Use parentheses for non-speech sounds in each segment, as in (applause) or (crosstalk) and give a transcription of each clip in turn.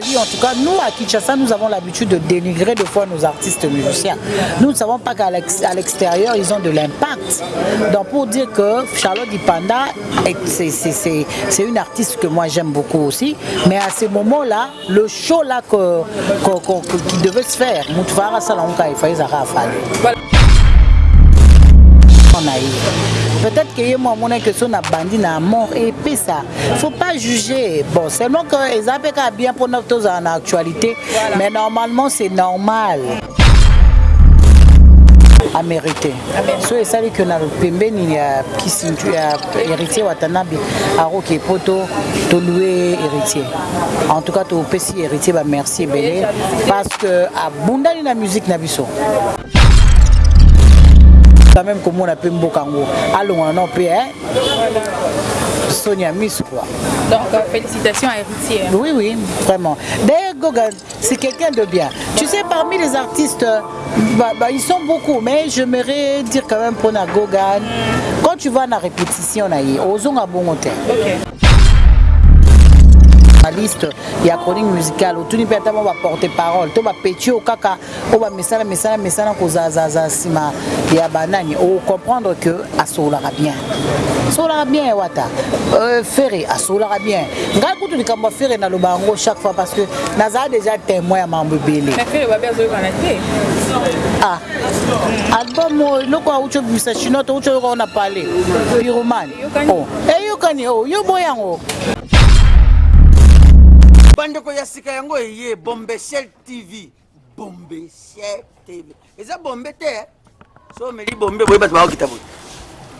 En tout cas, nous à Kinshasa, nous avons l'habitude de dénigrer de fois nos artistes musiciens. Nous ne savons pas qu'à l'extérieur, ils ont de l'impact. Donc pour dire que Charlotte Dipanda, c'est une artiste que moi j'aime beaucoup aussi, mais à ce moment-là, le show là que, qui devait se faire, Moutfara Salonka et Faïza Voilà. On a eu. Peut-être que ye mwa amonaki so na bandi na mort epesa faut pas juger. Bon seulement que eza mpe kaka bien mpona tozala na actualité mais normalement c'est normal. Amérité. So esali ke na pembeni ya kisintu ya héritier watanabe aroki po tolue héritier. En tout cas topesi héritier bamerci ebele parce que abundani na musique na biso quand même komona mpe mboka yango alongwana no mpe Sonia Miss quoi. Donc euh, félicitations à Héritier. Oui, oui, vraiment. D'ailleurs, Gogan, c'est quelqu'un de bien. Tu sais, parmi les artistes, bah, bah, ils sont beaucoup, mais j'aimerais dire quand même pour Gogan, quand tu vas à la répétition, osons à bon hôtel. Okay. Journaliste ya chronique musicale otuni mpe ata mo baporte parole to bapeti oyo kaka oyo bamesana mesana mesana kozazaza nsima ya banani ocomprendre que asololaka bien asololaka bien wata euh, fere asololaka bien ngai kutu likambo ya fere naloba yango chaque fois parce que nazala déjà témoin ya mambo ebele ah album eloko auti obimisa chinois to uti oyoka ona pale piromane eyokani yo boyango bandeko ya sika yango eye bombeshel tv bombeshel tv eza bombe te so omeli bombe boye bato bakokita boye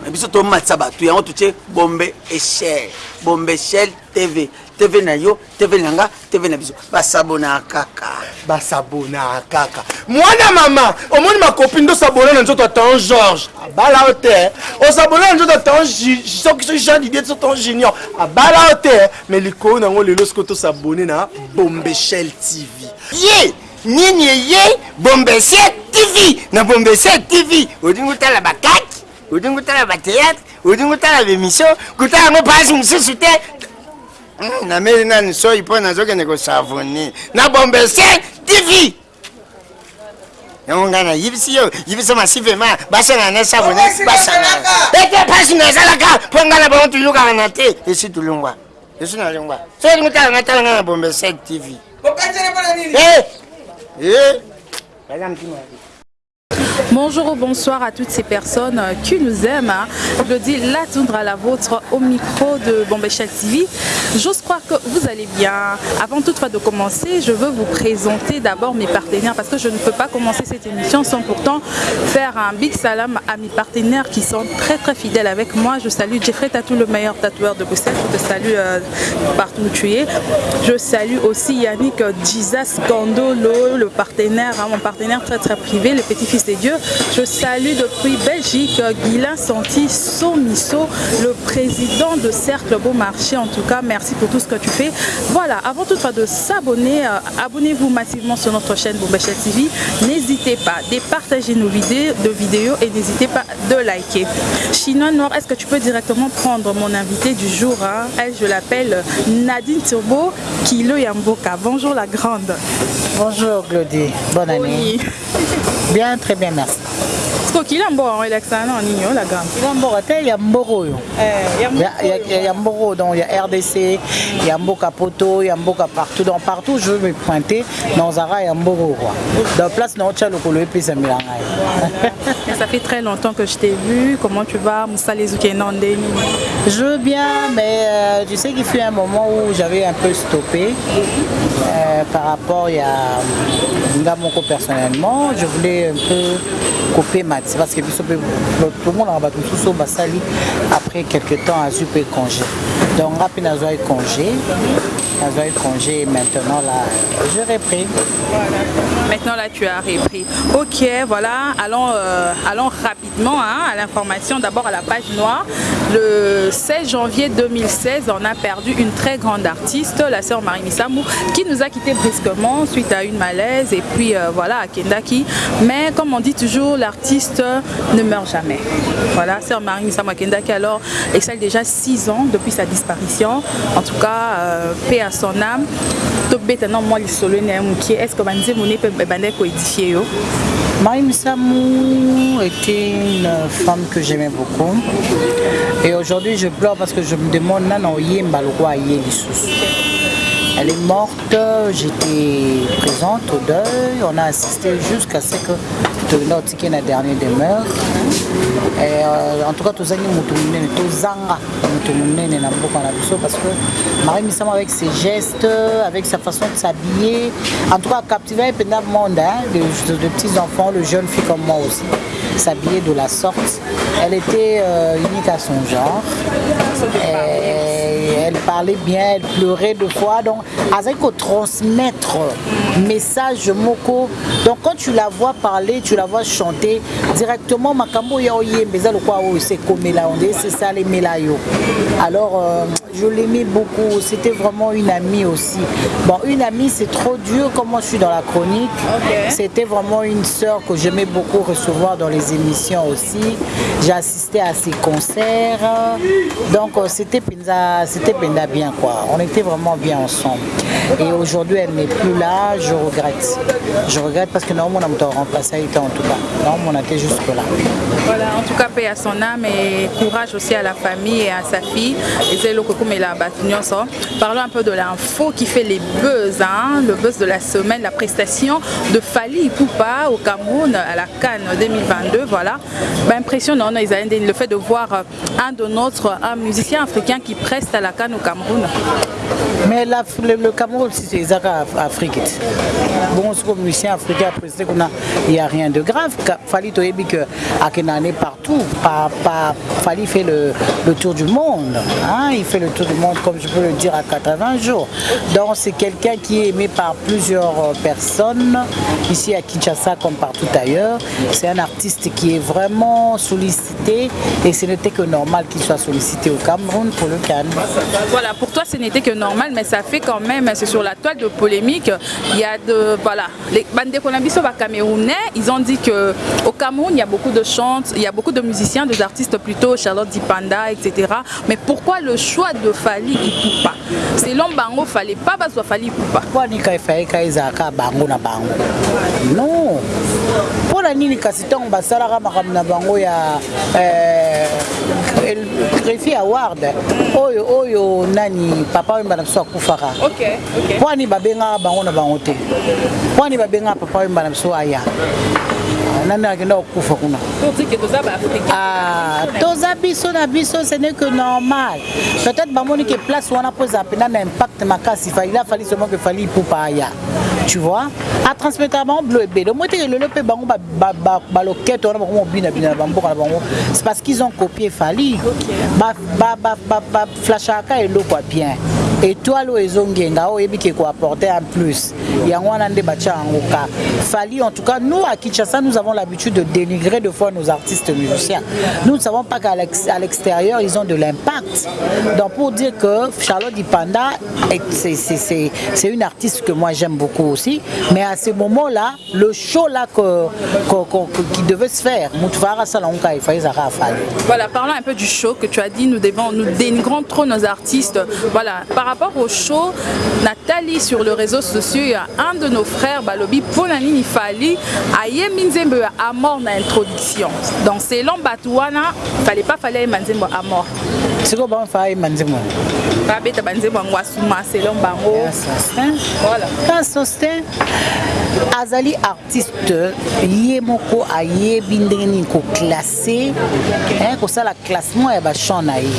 biso tomatisa bato yango totie bombe eshel bombeshel tv tv na yo tv na nga tv na biso. Basabonaka kaka. Basabonaka kaka. Mwana mama omoni makopi ndo sabona na nzoto atan george abala o te. Osabona na nzoto atan soki soki jean didie so tan junior. Abala o te. Me likolo nango lelo sikoyo tosabone na bombeshel tv ye! Nini eye? Bombeshel tv na bombeshel tv odingi otala bakaki odingi otala bateatre odingi otala bemission kotala yango pasi mosusu te. Hmm, nameli nani soi mpo nazokende kosavoni na bombese tv yango ngai nayibisi yo yibisa masivema basangana na savoni basangana ete mpasi nazalaka. Mpo ngai na bango tulukaka na te. Esi tulungwa esi nalungwa so elingi tala ngai tala ngai na bombese tv eh eh. Baza mtima Bonjour ou bonsoir à toutes ces personnes qui nous aiment. Je dis la vôtre au micro de Bombéchal TV. J'ose croire que vous allez bien. Avant toutefois de commencer, je veux vous présenter d'abord mes partenaires parce que je ne peux pas commencer cette émission sans pourtant faire un big salam à mes partenaires qui sont très très fidèles avec moi. Je salue Jeffrey Tatou, le meilleur tatoueur de Bruxelles. Je te salue euh, partout où tu es. Je salue aussi Yannick Jesus Gandolo, le partenaire, hein, mon partenaire très très privé, le petit-fils des dieux. Je salue depuis Belgique Guilain Santi Somiso, le président de Cercle Beaumarchais. En tout cas, merci pour tout ce que tu fais. Voilà, avant toutefois de s'abonner, euh, abonnez-vous massivement sur notre chaîne Bombachel TV. N'hésitez pas de partager nos vidéos, de vidéos et n'hésitez pas de liker. Chinois Noir, est-ce que tu peux directement prendre mon invité du jour hein? Elle, je l'appelle Nadine Turbo Kilo Yamboka. Bonjour la grande. Bonjour Claudie, bonne année. Oui. Bien, très bien, merci. kila mboka ngo elakisana na nini olaka kila mboka te ya mboka oyo ya mboka oyo donc ya rdc ya mboka poto ya mboka partout. Donc partout je veux me pointer na ozaka ya mboka oyo quoi. Donc place na otya lokolo epesamela ngai ça fait très longtemps que je t'ai vu. Comment tu vas ndeni je veux bien mais euh, tu sais qu'il fut un moment où j'avais un peu stoppé euh, par rapport ya nga moko personnellement. Je voulais un peu couper ma parce que tomonaka bato mosusu oyo basali après quelque temps azwi mpe congé. Donc nga mpe nazwaki congé nazwaki congé maintenant là j'ai repris voilà. maintenant là tu as repris. Ok voilà. Allons, euh, allons rapidement hein, à l'information. D'abord à la page noire. Le 16 janvier 2016 on a perdu une très grande artiste la sœur Marie Missamou qui nous a quitté brusquement suite à une malaise. Et puis euh, voilà à Kendaki mais comme on dit toujours l'artiste ne meurt jamais. Voilà sœur Marie Missamou à Kendaki alors excelle déjà 6 ans depuis sa disparition. En tout cas euh, son âme tobeta na mwa lisolo na ye mokie est ce que banzembo ne mpe ebandaki koédifie yo? Marie Missamou était une femme que j'aimais beaucoup. Et aujourd'hui, je pleure parce que je me demande, non, Yemba, le roi Elle est morte, j'étais présente au deuil, on a assisté jusqu'à ce que tokenda na dernier demeure. Euh, en tout cas tozangi moto monene tozanga moto monene na parce que marie misamo avec ses gestes avec sa façon de s'habiller en tout cas captiver mpenda monde hein, de, de, de petits enfants le jeune fille comme moi aussi s'habiller de la sorte. Elle était euh, unique à son genre parlait bien elle pleurait deux fois donc azali transmettre message moko. Donc quand tu la vois parler tu la vois chanter directement makambo ya oyemba eza lokwa oyo dit c'est ça lemela yo alors euh, je l'aimais beaucoup. C'était vraiment une amie aussi. Bon une amie c'est trop dur comme moi je suis dans la chronique. Okay. c'était vraiment une sœur que j'aimais beaucoup recevoir dans les émissions aussi. J'ai assisté à ses concerts. Donc euh, c'était c'était bien quoi. On était vraiment bien ensemble. Et aujourd'hui elle n'est plus là je regrette. Je regrette parce que normalement on a remplacé en tout cas. Normalement on était jusque là. Voilà en tout cas paix à son âme et courage aussi à la famille et à sa fille. Et c'est le la parlons un peu de l'info qui fait les buzz hein, le buzz de la semaine la prestation de Fali Poupa au Cameroun à la Cannes 2022 voilà. Bah, impressionnant le fait de voir un de notre un musicien africain qui preste à la Cannes au Cameroun. Mais la, le, le Cameroun c'est Afrique bon ce musicien africain presté il n'y a rien de grave. Fali toyebi que akenane partout pas, pas, Fali fait le, le tour du monde hein, il fait le tour du monde comme je peux le dire à 80 jours. Donc c'est quelqu'un qui est aimé par plusieurs personnes ici à Kinshasa comme partout ailleurs. C'est un artiste qui est vraiment sollicité et ce n'était que normal qu'il soit sollicité au Cameroun pour le Cannes. Voilà pour toi ce n'était que normal mais ça fait quand même c'est sur la toile de polémique. Il y a de voilà. Les Bandekonabiso camerounais ils ont dit que au Cameroun il y a beaucoup de chantes il y a beaucoup de musiciens des artistes plutôt Charlotte Dipanda etc mais pourquoi le choix de Fali Ipupa selon bango fallait pas bazwa Fali Ipupa kwani kaifayika ezalaka bango na bango? Non. Mpona nini kasi ntango basalaka makambo na bango ya greffier award oyo oyo nani papa oyemba na biso akufaka. Mpwani babengaka bango na bango te? Mpwani babengaka papa oyemba na biso aya? Nani akenda kokufa kuna? Toza biso na biso ce n'est que normal. Peut-être bamoni ke place wana mpo ezala mpena na impact makasi. Il a fallu seulement que fali ipupa aya tu vois. Atransmettre bango bilo ebele omoi teke lelo mpe bango balokete wana bango mobinabina na bamboka na bango c'est parce qu'ils ont copié fali. Baflashaka eloko ya bien étoile oyo ezongenga oyo oyebi ke koapporter en plus. Yango wana nde batia yango ka fali en tout cas nous à kinshasa nous avons l'habitude de dénigrer de fois nos artistes musiciens. Nous ne savons pas qu'à l'extérieur ils ont de l'impact. Donc pour dire que charlotte dipanda c'est une artiste que moi j'aime beaucoup aussi. Mais à ce moment là le show là que, qui devait se faire moutfara salonka il fallait voilà parlons un peu du show que tu as dit. Nous devons nous dénigrons trop nos artistes. Voilà par rapport au show Nathalie sur le réseau social il y a un de nos frères balobi mpona nini fali ayembi nzembo ya amor na introduction donc selon bato wana fallait pas fali ayemba nzembo amor sikoyo bango fa ayemba nzembo babeta banzembo yango asuma selon bango. Voilà. Sostin azali artiste ye moko ayebi ndenge nini koklasse kosala classement ya bachamp na ye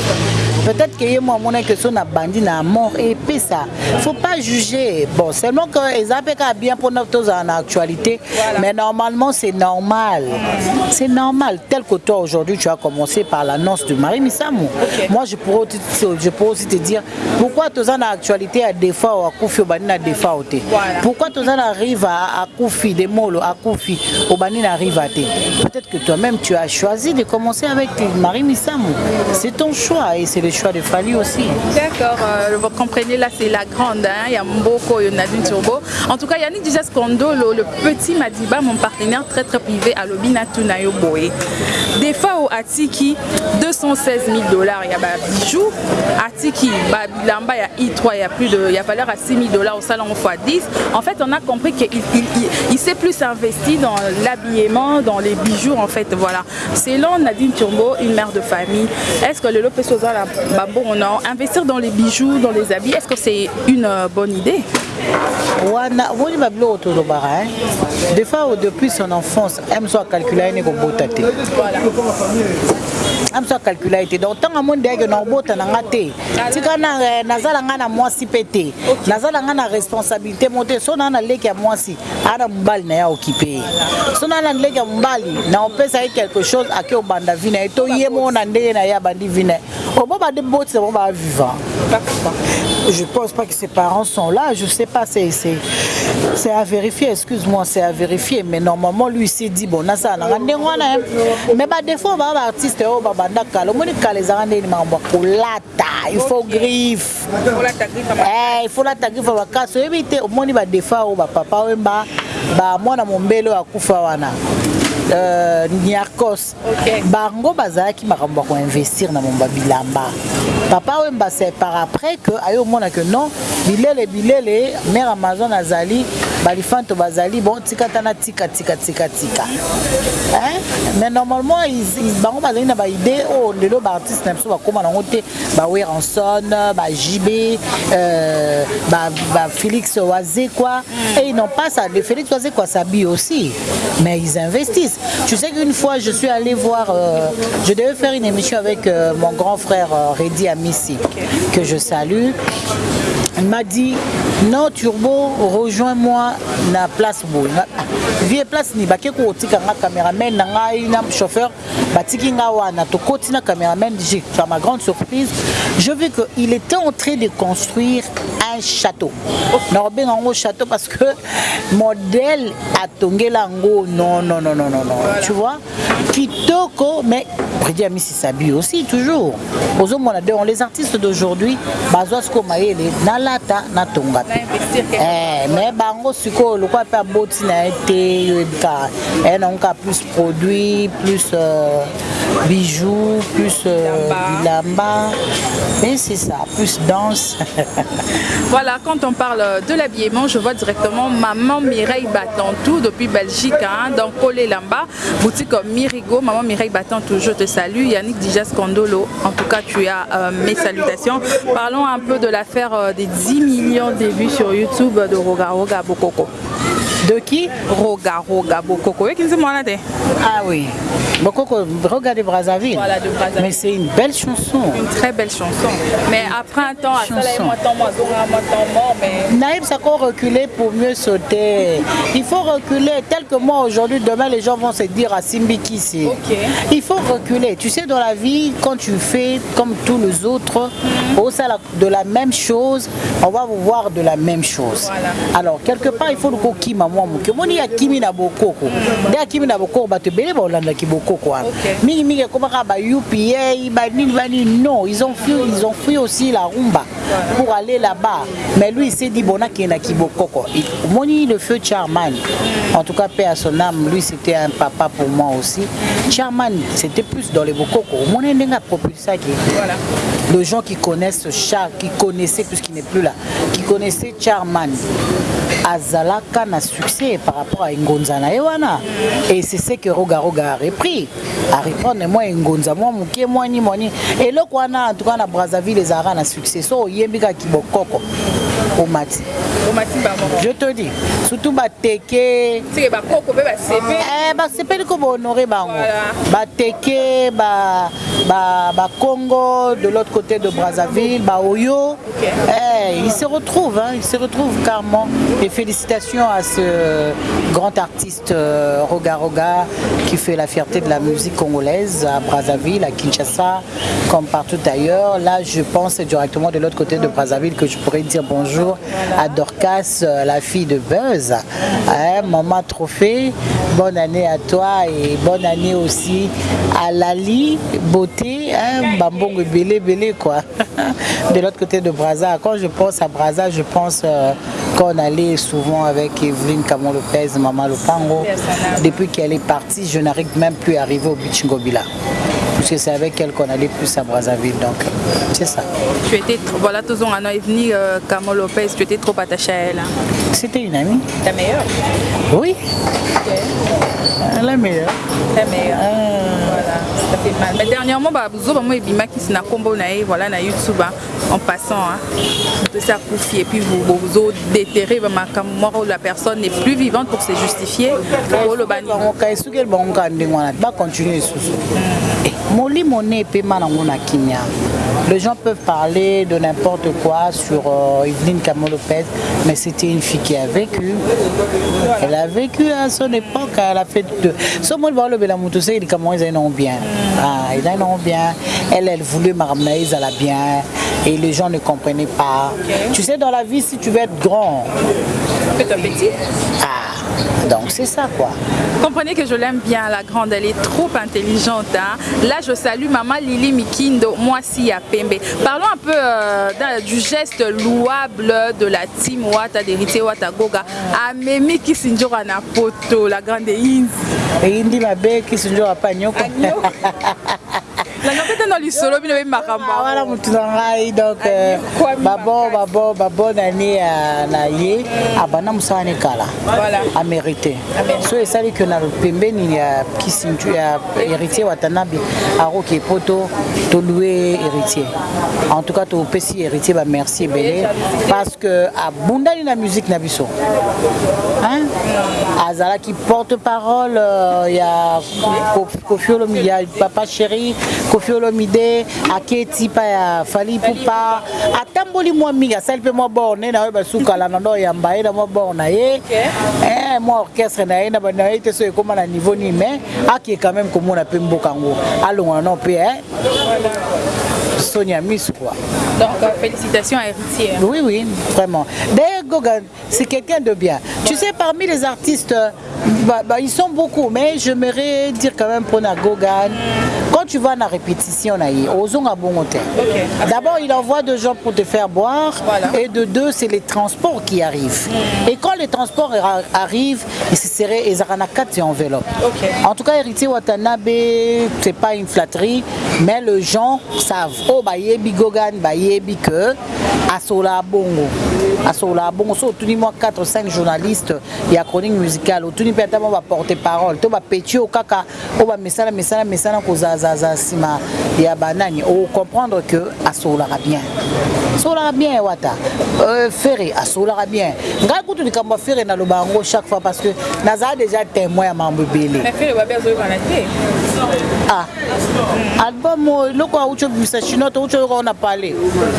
peut-être que ye mo amonaki so na bandi na mort epesa faut pas juger. Bon seulement que eza mpe kaka bien mpona tozala na actualité. Mais normalement c'est normal. C'est normal. Tel que toi aujourd'hui tu as commencé par l'annonce de Marie Missamou. Okay. moi je pourrais, je pourrais aussi te dire pourquoi toza na actualité ya defa o akufi obandi na defa o te pourquoi toza na rive akufi de molo akufi obandi na rive te peut-être que toi-même tu as choisi de commencer avec Marie Missamou. C'est ton choix et c'est le choix de Fali aussi. D'accord, euh, vous comprenez, là c'est la grande, hein? il y a Mboko, il y a Nadine Turbo. En tout cas, Yannick Dijas Kondolo, le petit Madiba, mon partenaire très très privé à Lobina Tunayo Boé. Des fois au Atiki, 216 000 dollars, il y a bah, bijoux. Atiki, bah, il y a I3, il y a plus de, il y a valeur à 6 000 dollars au salon x 10. En fait, on a compris qu'il il, il, il s'est plus investi dans l'habillement, dans les bijoux, en fait, voilà. Selon Nadine Turbo, une mère de famille, est-ce que le Lopez Sosa, bah, bon, non, investir dans les bijoux, dans les habits, est-ce que c'est une euh, bonne idée? Tolobaka des fois depuis son enfance aime so akalcula ye ne kobota te. Aime so akalcula ye te. Donc ntango amoni deyake na kobota na nga te tika nazala nga na mwasi mpe te nazala nga na responsabilité mo te so naa na leki ya mwasi aa na mobali na ye aokipe ye so naa na leki ya mobali na opesa ye quelque chose ake obanda vi na ye to ye moo na ndenge na ye abandi vi na ye Comment va déboîter comment va vivre Je pense pas que ses parents sont là, je sais pas, c'est c'est à vérifier, excuse-moi, c'est à vérifier, mais normalement lui s'est dit bon, na ça na ndengwana mais bah des fois bah artiste oh bah banda kala, moni kala za ngane ni mambo kolata, il faut griffe. Eh, il faut la griffe ba kaso, ebite moni ba defa oh ba papa oh, wemba ba mwana mombelo akufa wana. Uh, niarcos okay. bango bazalaki makambo ya koinvestir na momba bilamba papa wemba c'est par après que aye omona que non bilele bilele mare amazon azali balifanto bazali bon tika tana tika tika tika tika. Mais normalement bango bazali na baide oyo lelo baartiste na biso bakóma nango te baweranson bajb euh, bafélix wazekwa mm. et ils n'ont pas ça de félix wazekwa sabi aussi. Mais ils investissent. Tu sais qu'une fois je suis allé voir euh, je devais faire une émission avec euh, mon grand frère euh, Reddy Amissi que je salue il m'a dit non turbo rejoins-moi na place boye vie place ni bake kotika nga caméraman na ngai na chauffeur batiki nga wana. Tokoti na caméraman j'ai à ma grande surprise. Je vis que il était en train de construire un château. Na obenga yango château parce que modèle atongela yango non non non non non non. Tu vois? Kitoko mais Prédi Amisi Sabi aussi toujours. Ozomona donc les artistes d'aujourd'hui bazwa siko mayele nalata natongata eh, mais bango sikoyo lokwa mpe aboti na ye ye nango ka plus produit plus euh, bijoux plus euh, bilamba et c'est ça plus danse. (laughs) Voilà quand on parle de l'habillement je vois directement maman Mireille Batantou depuis Belgique hein, dans Colé Lamba boutique Mirigo. Maman Mireille Batantou je te salue. Yannick Dijas Kondolo en tout cas tu as euh, mes salutations. Parlons un peu de l'affaire des 10 millions de vues sur YouTube de Roga Roga Bokoko. De qui? Roga Roga Bokoko. Ah oui. Bokoko Roga de Brazzaville. Voilà de Brazzaville. Mais c'est une belle chanson. Une très belle chanson. Mais après un temps à mais Naïm Sako reculer pour mieux sauter. Il faut reculer. Tel que moi aujourd'hui demain les gens vont se dire à Simbi qui c'est. Okay. il faut reculer. Tu sais dans la vie quand tu fais comme tous les autres mm -hmm. au sein de la même chose on va vous voir de la même chose. Voilà. alors quelque part il faut le moke omoni ya kimi na bokoko. Nde ya kimi na bokoko bato ebele baolandaki bokoko wana. Mingimingi ekomaka ba upa banini banini non ils ont fui, ils ont fui aussi la rumba pour aller là-bas. Mais lui il s'est dit bon akendaki bokoko. Omoni le feu charman en tout cas paix à son âme lui c'était un papa pour moi aussi. Charman c'était plus dans les bokoko. Omoni ndenge apropulsaki. Voilà. les gens qui connaissent Char qui connaissaient puisqu'il n'est plus là qui connaissaient charman azalaka na succès par rapport à ngonza na ye wana. Et c'est ce que roga roga a repris. A reprendre mwa ngonza mwa moke mwani mwani eloko wana en tout cas na brazzaville ezalaka na succès. So oyembi kaki bokoko omati je te dis surtout bateke basepeli ko bahonore bango bateke bacongo de l'autre côté de brazzaville baoyo ils se retrouvent ils se retrouvent carrément. Et félicitations à ce grand artiste euh, Roga Roga qui fait la fierté de la musique congolaise à Brazzaville, à Kinshasa, comme partout ailleurs. Là, je pense directement de l'autre côté de Brazzaville que je pourrais dire bonjour à Dorcas, euh, la fille de Buzz. Hein, maman Trophée, bonne année à toi et bonne année aussi à Lali Beauté, hein, Bambongo Belé Belé quoi. (laughs) De l'autre côté de Braza. Quand je pense à Braza, je pense euh, qu'on allait souvent avec Evelyne Camon Lopez, Maman Lopango. Depuis qu'elle est partie, je n'arrive même plus à arriver au Beach Ngobila. Parce que c'est avec elle qu'on allait plus à Brazzaville. Donc, c'est ça. Tu étais, trop- voilà, tous on a venu euh, Camo Lopez, tu étais trop attachée à elle. hein. C'était une amie Ta meilleure? Oui, la meilleure. Ta meilleure. Ah. Voilà, ça fait mal. Mais dernièrement, bah, Zoba moi ebimaki na combo na ye, voilà na YouTube hein, en passant. Hein. De ça et puis vous vous, vous déterrez bah, moko la personne n'est plus vivante pour se justifier. lisusu Eh, molimo ne epema nango na kimia les gens peuvent parler de n'importe quoi sur euh, Evelyne mais c'était une fille qui a vécu elle a vécu à son époque elle a fait de moi balobela moto se likambo ezali nango bien ah, ezali nango bien elle elle voulait na ye ezala bien et les gens ne comprenaient pas tu sais dans la vie si tu veux être grand Petit à petit. ah donc c'est ça quoi Comprenez que je l'aime bien, la grande, elle est trop intelligente. hein. Là, je salue maman Lily Mikindo, moi si à Pembe. Parlons un peu euh, du geste louable de la team Wata d'héritier Wata Goga. Amemi Kisinjora na poto, la grande Inzi. eyindi babekisi njo apanyoko (laughs) mpe te na lisolo bino beyi makambo Ah, wana motu na ngai donc euh, Kwami babo babo babone année ya- na ye abanda mosala ne kala Voilà. amérité so esali ke na pembeni ya kisinju ya héritier watanabe akoki poto tolue héritier. En tout cas topesi héritier bamerci ebele parce que abundani na musique na biso. Hein? azalaki porte parole euh, ya Ko- kofi olomide ya papa chéri kofi olomide aketi pa ya fali pupa. Atamboli mwa mingi asali mpe mwa borne na oyo basukala na ndo oyamba ye na mwa bor na ye. Eh, mwa orchestre na ye na ye te so ekóma na niveau nini mais akie quand même komona mpe mboka yango alongwa no mpe eh? soni ya miso quoi. Donc euh, félicitations à héritier. Oui, oui, vraiment. D'ailleurs, Gogan, c'est quelqu'un de bien. Tu sais, parmi les artistes, euh, bah, bah, ils sont beaucoup, mais j'aimerais dire quand même pour Gogan, quand tu vas à la répétition, na ye, ozonga bongo te. D'abord, il envoie des gens pour te faire boire, Voilà. et de deux, c'est les transports qui arrivent. Et quand les transports ra- arrivent, il se serait ils auront na quatre enveloppes. Ok. En tout cas, héritier Watanabe, c'est pas une flatterie, mais les gens savent. Oh, bah, yebi Gogan, bah, yebi que, asola bongo. Asola bongo. So, tout moi 4 5 journalistes, il y a chronique musicale, tout peut être va porter parole, tout va pétier au kaka, oh, bah, mesana, mesana, mesana, koza, zaza, sima, il y a banani. Oh, comprendre que asola bien. asolaka bien wata. Euh, fere asolaka bien. Ngai kutu likambo ya fere naloba yango chaque fois parce que nazala déjà témoin ya mambo ebele. Mais fait le babe azoyokana te? Ah. Album oyo eloko auti obimisa chino to uti oyoka ona pale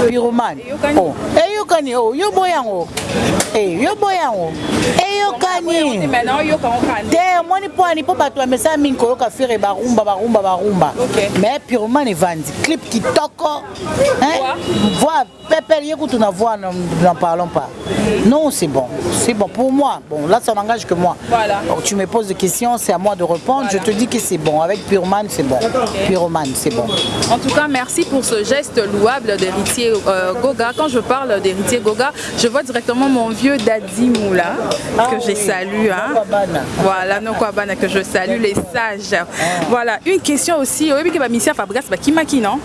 piromane Oh, eyokani o yo boyango Eh, yo boyango eyokani. Te omoni mpo ani mpo bato bamesala mingi koyoka fere barumba barumba barumba. Mais piromane evandi clip kitoko. Hein? voix. Pepele ye kutu na voix n'en parlons pas. Non c'est bon. C'est bon pour moi. Bon là ça n'engage que moi. Voilà. Donc, tu me poses des questions c'est à moi de répondre. Je te dis que c'est bon. Avec pyromane c'est bon. Pyromane c'est bon. En tout cas, merci pour ce geste louable d'héritier euh, Goga. Quand je parle d'héritier Goga, je vois directement mon vieux Daddy Moula, Ah que j'ai oui. salué. Hein. Voilà, Nokwabana, que je salue, les sages. Voilà, une question aussi. Oui, que Missia Fabregas, bah, non?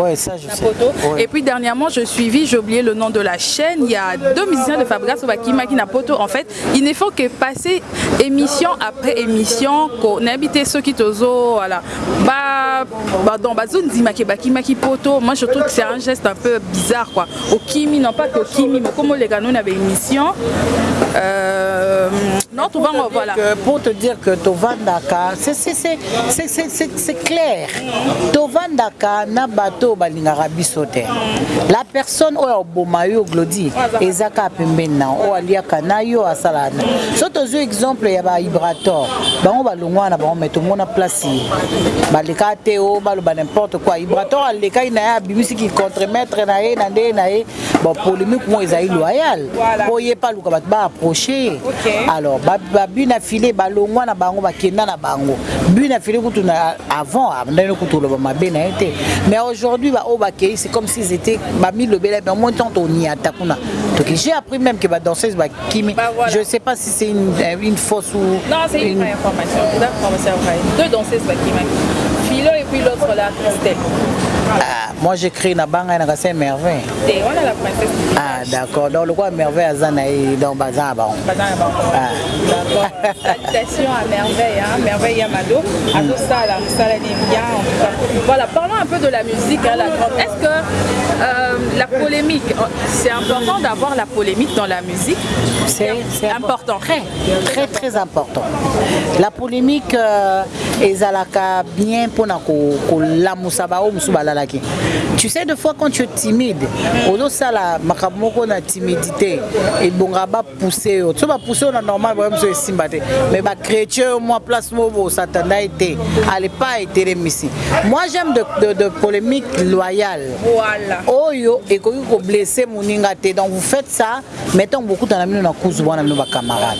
Ouais ça je sais. Ouais. Et puis dernièrement, je suivis, j'ai oublié le nom de la chaîne. Il y a deux musiciens de Fabregas au Bakimaki Napoto. En fait, il ne faut que passer émission après émission, qu'on habite ceux qui tozo, voilà. Bah, bah, dans Bazoun Dimaki Bakimaki Poto, moi je trouve que c'est un geste un peu bizarre, quoi. Au Kimi, non mpaka okimi mokoma oleka no na baémission euh, gars, nous, on avait une émission. Euh, notre souvent, voilà. Que, pour te dire que tovandaka c'est clair. Tovandaka na bato balingaka biso te. La personne oyo oboma yo glodi eza kaka pembeni na oyo aliaka na yo asala na. So tozwi exemple ya bahibrator bango balongwa na bango me tomona place. Baleka te o baloba n'importe quoi. Hibrator alekaki na ye abimisiki contre-maître na ye na nde na ye. Bon polémique mo ezali loyal. Po ye mpe aluka bato baapproche ye alors babu na file balongwa na bango bakenda na bango bu na file kutu na avant ndani kutu oloba mabe na ye te mais aujourd'hui baoyo bakei c'est comme s'ils étaient bamilobela mais au moins temps toniata kuna toki j'ai appris même que badanseuse bakimi Bah, voilà. je sais pas si c'est une, une fausse ou Non, c'est une, vraie information. Une information vraie. Deux danseuses Bakimaki. Philo et puis l'autre là, Christelle. ah, moi j'écris na banga na kase merveille la ah d'accord donc le quoi merveille aza na ye donc Bazan à Banco. ah. D'accord. Salutations à Merveille, hein? Merveille Yamado. À tout ça, là, ça là, bien. En tout cas. Voilà, parlons un peu de la musique, hein, la grande. Est-ce que euh, la polémique, oh, c'est important d'avoir la polémique dans la musique? C'est c'est important. très très très important la polémique euh, ezalaka bien mpona ko- kolamusa baoyo mosusu balalaki. Tu sais des fois quand tu es timide ozosala makambo moko na timidité. Ebonga bapousse yo. So bapousse yo na normal boye mosusu esimba te. Mais bachrétien yo mwa place moko bosatanda ye te alepa etelemisi moi j'aime de, de, de polémique loyale. Voilà. oyo ekoki koblesse moninga te. Donc vous faites ça mais ntango bokutana bino na kuzu bwana bino bacamarade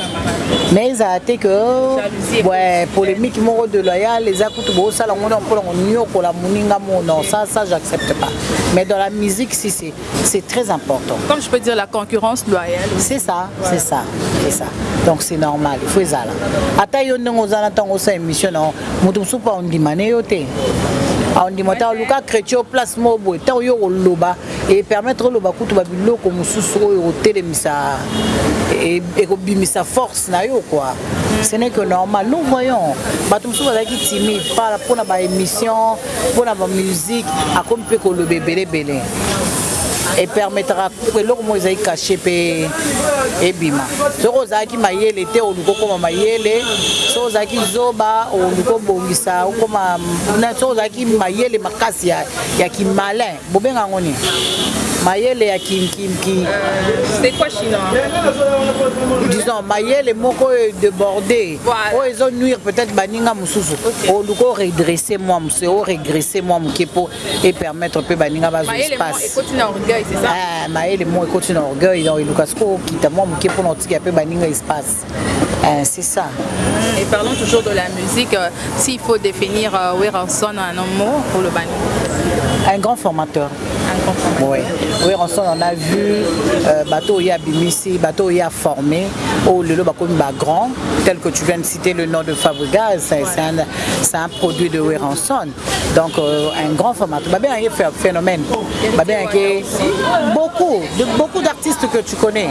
mais ezala te que Jalousie. ouais, polémique moko de loyal eza kutu bosala ngo mpona konyokola moninga mo non ça ça j'accepte pas. Mais dans la musique si c'est c'est très important. Comme je peux dire, la concurrence loyale. c'est ça c'est ça c'est ça. Donc c'est normal il faut ezala ata yo ndenge oza na ntango osala émission na moto mosusu mpo aondima ne yo te. Aondima te aluka chrétien o place moko boye ntango yo koloba epermettre oloba kutu babiloko mosusu oyo kotelemisa e- ekobimisa force na yo quoi ce n'est que normal. Nous voyons bato mosusu bazalaki timide pa- mpona baémission mpona bamusike akomi mpe koloba ebelebele. Epermettra eloko moko ezali kashe mpe ebima. Soki ozalaki mayele te oluki okóma mayele. Soki ozalaki zoba oluki obongisa okóma na- soki ozalaki mayele makasi ya, ya kimalin bobenga yango nini mayele ya kimkimki C'est quoi chinois? Disons mayele moko oyo débordé. Voilà. oyo ezonuire peut-être baninga mosusu. Oluki oredresse mwa mosusu oregresse mwa moke mpo epermettre mpe baninga bazwa Maëlle, moi, espace. écoute, na orgueil, c'est ça? Ah, mayele moko ekoti na orgueil donc eluka soki okita mwa moke mpona otika mpe baninga espace. Ah, c'est ça. Et parlons toujours de la musique. euh, S'il faut définir euh, Weranson en un mot pour le bani. un grand formateur. Un comprendre. Oui, oui, ensemble, on a vu euh, bateau y a bimisi, bateau y a formé, au lelo bakomi ba grand, tel que tu viens de citer le nom de Fabregas, c'est un, produit de Weranson. Donc euh, un grand formateur. Bien, il fait un phénomène. Bien, que beaucoup, de, beaucoup d'artistes que tu connais.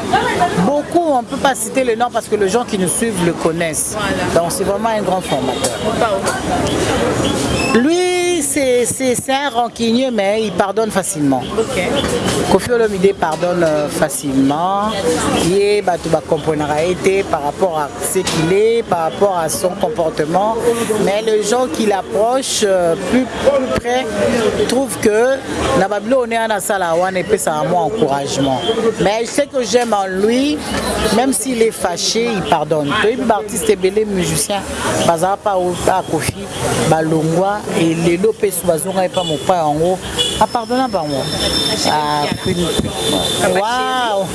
Beaucoup, on ne peut pas citer le nom parce que les gens qui nous suivent le connaissent. Donc c'est vraiment un grand formateur. Lui, c'est un rancunier, mais il pardonne facilement. Ok. Kofi Olomide pardonne euh, facilement. Bato bakomprenaka ye te par rapport à ce qu'il est, par rapport à son comportement. Mais les gens qui l'approchent euh, plus, plus près trouvent que na babilo on est en sala wana epesaka moi encouragement. Mais je sais que j'aime en lui, même s'il est fâché, il pardonne. baartiste ebele musicien bazala pa a kofi balongwa elelo mpe so bazonga epa mopai yango. Apardonna bango. Ah, Waouh.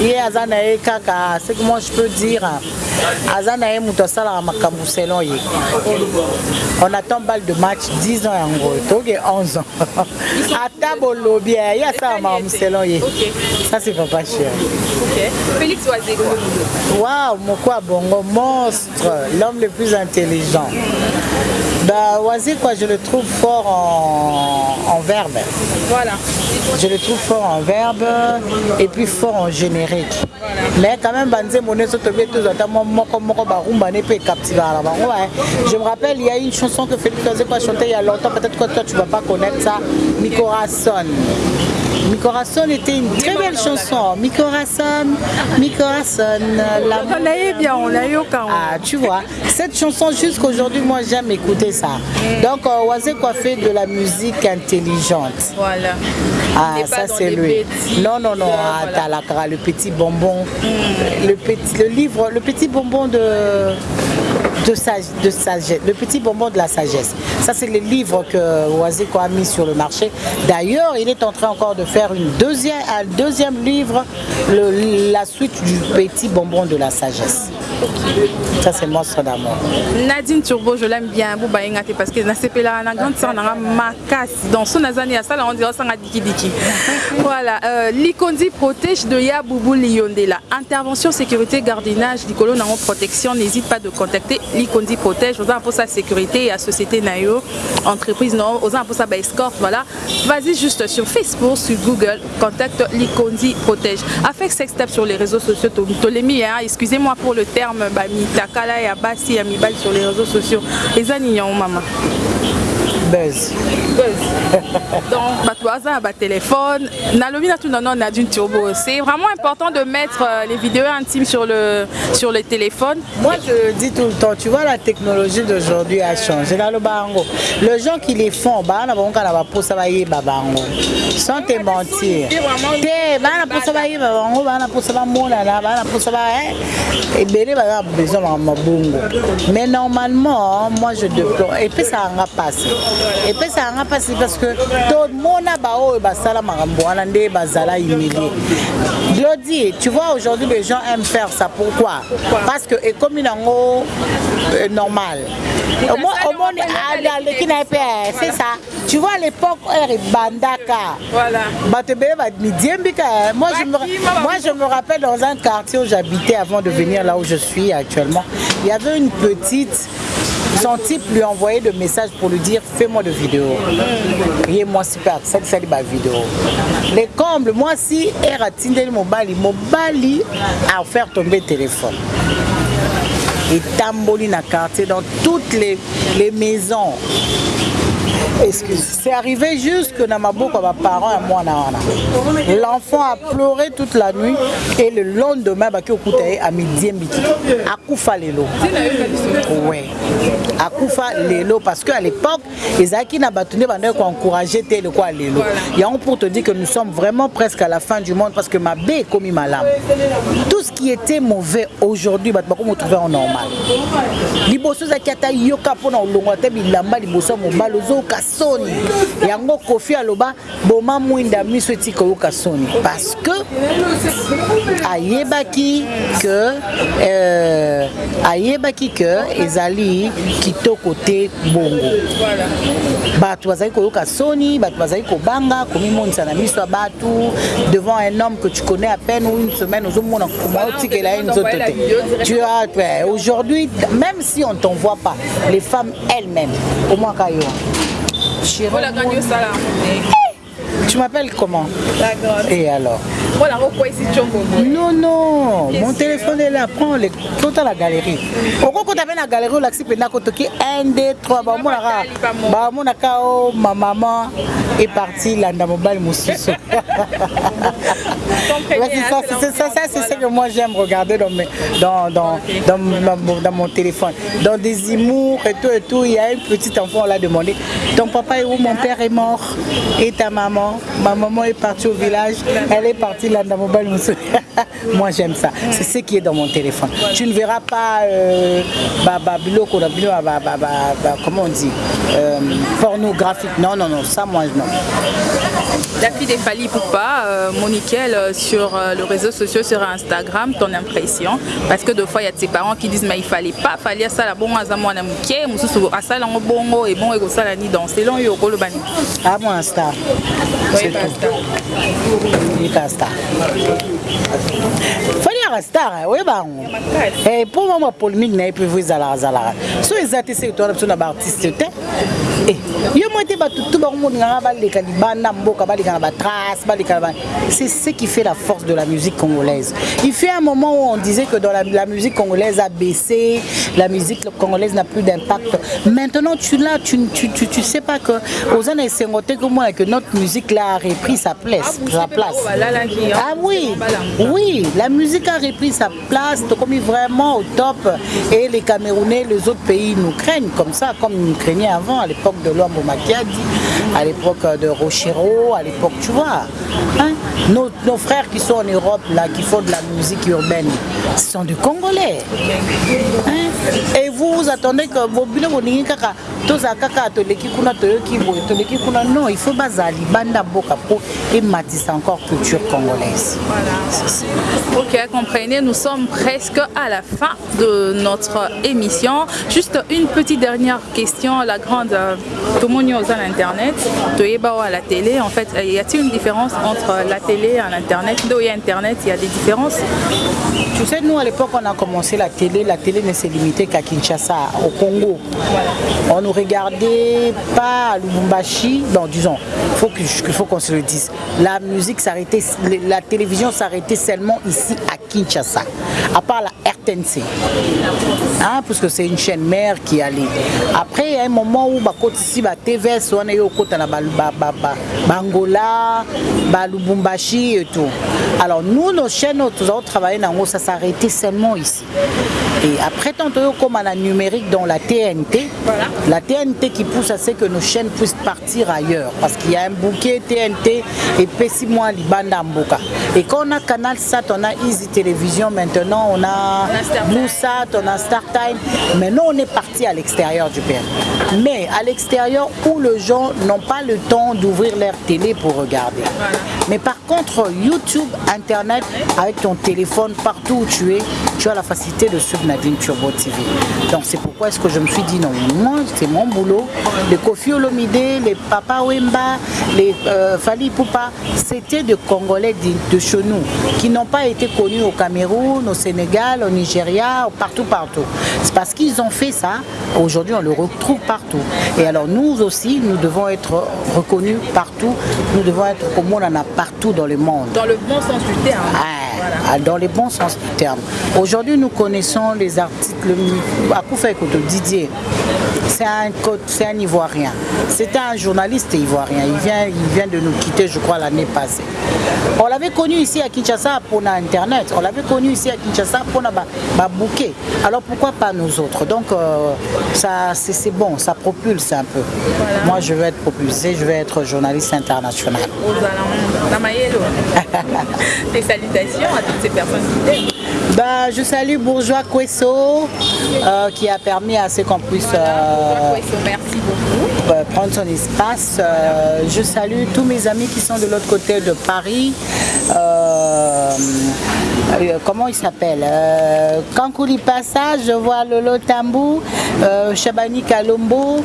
(laughs) Ye aza na ye kaka. Ce que moi je peux dire aza na ye moto asalaka makambo selon ye. On attend balle de match 10 ans yango. Toke 11 ans. (laughs) Ata bolobi ye asalaka makambo selon ye. Ça c'est papa cher Ok. Félix Oazeko. Waouh, Mokwa Bongo, monstre, l'homme le plus intelligent. Bah, Wazi, quoi, je le trouve fort en, en verbe. Voilà. Je le trouve fort en verbe et puis fort en générique. Mais quand même, Banze ne. Je me rappelle, il y a une chanson que Félix Kazepa chantait il y a longtemps, peut-être que toi tu vas pas connaître ça, Mi Corazon. Mi Corazon était une très belle chanson. Mi Corazon, Mi Corazon, l'amour. On a eu bien, on a eu au. Ah, tu vois, cette chanson, jusqu'aujourd'hui, moi j'aime écouter ça. Donc, euh, quoi fait de la musique intelligente. Voilà. Ah, ça c'est lui. Non, non, non, euh, ah, voilà. t'as la cara, le petit bonbon, le, petit, le livre, le petit bonbon de, de, sage, de sagesse, le petit bonbon de la sagesse. Ça, c'est le livre que Oazeko a mis sur le marché. D'ailleurs, il est en train encore de faire une deuxième, un deuxième livre, la suite du petit bonbon de la sagesse. Ça, c'est Monstre d'amour. Nadine Turbo, je l'aime bien. Bon, bah, ingate, parce que Nasepela, la grande sœur, n'a ma casse. Dans son azani, à ça, là, on dirait ça, diki diki. (laughs) Voilà. Euh, Likondi protège de Ya Boubou Liondela. Intervention, sécurité, gardiennage, Licolo, Nango, protection. N'hésite pas de contacter Likondi protège. Aux pour sa sécurité et à Société Nayo, entreprise, non, aux pour sa escorte. Voilà. Vas-y juste sur Facebook, sur Google, contacte Likondi protège. Avec sex step sur les réseaux sociaux, Tolemi, hein, excusez-moi pour le terme, terme bah, mitakala ya basi ya mibali sur les réseaux sociaux. Eza nini yango mama buzz donc bato baza na batelefone nalobi na tuna no nadine turbo. C'est vraiment important de mettre euh, les vidéos intimes sur le, sur le téléphone moi je dis tout le temps tu vois la technologie d'aujourd'hui a changé. Naloba yango le gens qui les font bana bangoka na baposa bayeba bango. Sans te mentir. Te bana posa bayeba bango. Bana posa bamonana bana posa ba ebele baza besoin mabongo mais normalement moi je déplore. Epesakanga mpasi epesaka nga mpasi parce que tomona baoyo basala makambo wana nde bazala humilie glodi tu vois aujourd'hui les gens aiment faire ça. Pourquoi? Parce que ekomi nango euh, normal. Omoni aleki na ye mpe c'est ça. Tu vois l'époque ere ebandaka bato ebele bamidiembika moi je me rappelle dans un quartier où j'habitais avant de venir là où je suis actuellement il y avait une petite Son type lui envoyait des messages pour lui dire fais-moi de vidéos. Et moi super, ça c'est ma vidéo. Les combles, moi si era tindeli mobali, mobali a offert tomber téléphone. Et tamboli na quartier dans toutes les, les maisons. Excuse. C'est arrivé jusque dans ma boucle à parents et moi. L'enfant a pleuré toute la nuit et le lendemain, baki okutaye à midi mbiki. Akufa lelo. Ouais. Akufa lelo parce qu'à l'époque, les acquis n'a battu bandé pour encourager tel quoi lelo. A un pour te dire que nous sommes vraiment presque à la fin du monde parce que ma baie est comme ma lame. Tout ce qui était mauvais aujourd'hui, bah, on trouver en normal. liboso ezalaki ata yoka mpona olongwa te bilamba liboso ya mobali ozoyoka soni. Yango kofi aloba boma mwinda miso etika oyoka soni. Parce que ayebaki que euh, ayebaki que ezali kitoko te bongo. Bato bazali koyoka soni bato bazali kobanga komimonisa na miso ya bato devant un homme que tu connais à peine ou une semaine ozomona koma otikela ye nzoto te. Tu as ouais, aujourd'hui même si on t'envoie pas les femmes elles-mêmes au moins kayo Chérie, Voilà, Dieu ça là. tu m'appelles comment D'accord. et alors Pourquoi non non. Mon téléphone est là. Prends le kota la galerie. Okokota mpe na galerie olakisi mpenza kotoki 1 2 3 bamonaka bamonaka o ma maman est parti landa mobali mosusu Vas-y, ça, c'est ça, ça, c'est ce que moi j'aime regarder dans, mes, dans, dans, dans, dans mon téléphone. Dans des humours et tout et tout, il y a un petit enfant, on l'a demandé. Ton papa est où? Mon père est mort. Et ta maman? Ma maman est partie au village. Elle est partie (laughs) Moi j'aime ça. C'est ce qui est dans mon téléphone. Tu ne verras pas euh, bah, bah, bah, comment on dit euh, Pornographique. Non, non, non, ça moi non. La fille des Fali Poupa, euh, Moniquel, euh, sur euh, le réseau social, sur Instagram, ton impression. Parce que des fois, il y a de ses parents qui disent, mais il fallait pas, il fallait ça, la bon, à à mouké, moussousou, à ça, bongo, et bon, et ça, là, ni dans. C'est long, yo, le bani. Ah, moi, un star. C'est Oui, tout. Nika star. fali yaka star oyeba yango mpo mwa polémique na ye mpe vo ezalaka zalaka so eza te se etwana biso na baartiste te c'est ce qui fait la force de la musique congolaise. Il fait un moment où on disait que dans la musique congolaise a baissé la musique congolaise n'a plus d'impact maintenant tu là tu, tu, tu, tu sais pas que aux années 50 que moi que notre musique là a repris sa place sa place ah oui oui la musique a repris sa place comme vraiment au top et les Camerounais les autres pays nous craignent comme ça comme ils nous craignaient avant à l'époque de l'homme Makiadi, à l'époque de Rochero, à l'époque, tu vois. Hein? Nos, nos, frères qui sont en Europe, là, qui font de la musique urbaine, ce sont des Congolais. Hein? Et vous, vous attendez que vos bilans, vous kaka, kaka, kuna, kuna. Non, il faut bazali, banda boka pour ématisse encore culture congolaise. Voilà. Ok, comprenez, nous sommes presque à la fin de notre émission. Juste une petite dernière question, la grande tout le monde est à l'internet, à la télé. En fait, y a-t-il une différence entre la télé et l'internet? Là où il y a internet, il y a des différences? Tu sais, nous à l'époque, on a commencé la télé. La télé ne s'est limitée qu'à Kinshasa, au Congo. On ne regardait pas à Lubumbashi. Bon, disons, faut, faut qu'on se le dise. La musique s'arrêtait, la télévision s'arrêtait seulement ici à Kinshasa, à part la RTNC. Hein, parce que c'est une chaîne mère qui allait. Après, il y a un moment où bakotisi ba TVS wana yo kota na Bangola, ba Lubumbashi et tout. Alors nous nos chaînes nous avons travaillé dans ça s'arrêtait seulement ici. Et après tantôt comme à la numérique dans la TNT, voilà. la TNT qui pousse à ce que nos chaînes puissent partir ailleurs parce qu'il y a un bouquet TNT et Pessi moi Libanda Mboka. Et quand on a Canal Sat, on a Easy Télévision maintenant, on a Blue Sat, on a Star Time. Maintenant on est parti à l'extérieur du pays. Mais à l'extérieur où les gens n'ont pas le temps d'ouvrir leur télé pour regarder. Voilà. Mais par contre, YouTube, Internet, avec ton téléphone, partout où tu es, tu as la facilité de suivre Nadine Turbo TV. Donc c'est pourquoi est-ce que je me suis dit non, moi c'est mon boulot. Les Kofi Olomide, les Papa Wemba, les euh, Fali Poupa, c'était des Congolais de, de chez nous qui n'ont pas été connus au Cameroun, au Sénégal, au Nigeria, partout, partout. C'est parce qu'ils ont fait ça. Aujourd'hui, on le retrouve partout. Et alors nous aussi, nous devons être reconnus partout. Nous devons être comme on en a partout dans le monde. Dans le bon sens du terme. Ah. Dans le bon sens du terme. Aujourd'hui, nous connaissons les articles. Akoufa Ekoto, Didier, c'est un, un Ivoirien. C'était un journaliste ivoirien. Il vient, il vient de nous quitter, je crois, l'année passée. On l'avait connu ici à Kinshasa pour Internet. On l'avait connu ici à Kinshasa pour ba bouquet. Alors pourquoi pas nous autres? Donc euh, ça, c'est bon, ça propulse un peu. Voilà. Moi, je veux être propulsé, je veux être journaliste international. Tes salutations à toutes ces personnes qui bah, je salue Bourgeois Kwesso euh, qui a permis à ce qu'on puisse euh, merci beaucoup. Euh, prendre son espace. Euh, je salue tous mes amis qui sont de l'autre côté de Paris. comment il s'appelle Kankouli Passage, je vois Lolo Tambou, Chabani Kalombo,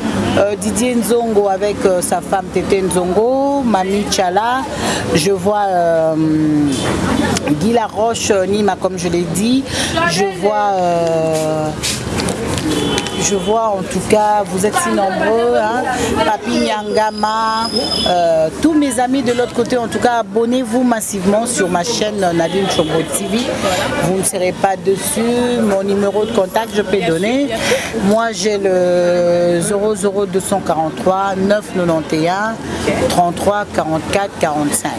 Didier Nzongo avec sa femme Tété Nzongo, Mami Chala, je vois Guy Laroche, Nima comme je l'ai dit, je vois euh, je vois en tout cas, vous êtes si nombreux, hein, Papi Nyangama, euh, tous mes amis de l'autre côté, en tout cas, abonnez-vous massivement sur ma chaîne Nadine Chobo TV. Vous ne serez pas dessus. Mon numéro de contact, je peux donner. Moi, j'ai le 00243 991 33 44 45.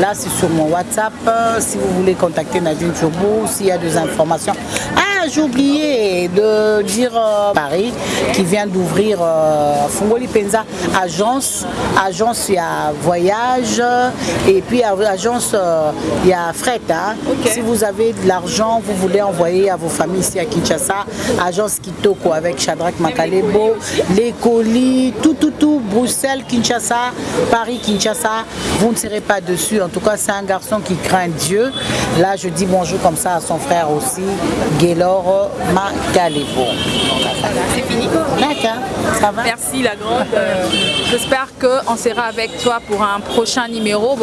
Là, c'est sur mon WhatsApp. Si vous voulez contacter Nadine Chobo, s'il y a des informations. Ah, j'ai oublié de dire euh, Paris qui vient d'ouvrir euh, Fungoli Penza agence. Agence il y a voyage et puis agence euh, il y a fret hein. okay. si vous avez de l'argent vous voulez envoyer à vos familles ici à Kinshasa agence Kitoko avec Shadrach Makalebo les colis tout tout tout Bruxelles Kinshasa Paris Kinshasa vous ne serez pas dessus. En tout cas c'est un garçon qui craint Dieu. Là je dis bonjour comme ça à son frère aussi C'est fini D'accord, ça va Merci la grande. Euh, J'espère qu'on sera avec toi pour un prochain numéro.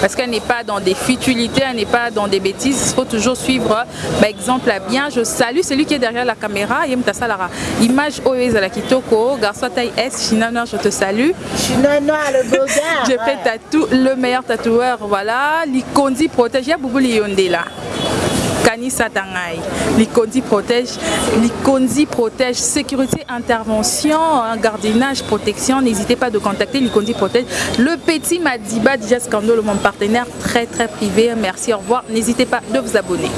Parce qu'elle n'est pas dans des futilités, elle n'est pas dans des bêtises. Il faut toujours suivre par exemple à bien. Je salue celui qui est derrière la caméra. Image à la Kitoko. Garçon taille S, Chinanoir, je te salue. Chinanoir, le beau gars. Je fais tatou, le meilleur tatoueur. Voilà. Likondi protège. Boubou Liyonde là. Kanisa Tangai. Likondi protège, Likondi protège, sécurité, intervention, gardiennage, protection. N'hésitez pas de contacter Likondi protège. Le petit Madiba, déjà Scandolo, mon partenaire très très privé. Merci, au revoir. N'hésitez pas de vous abonner.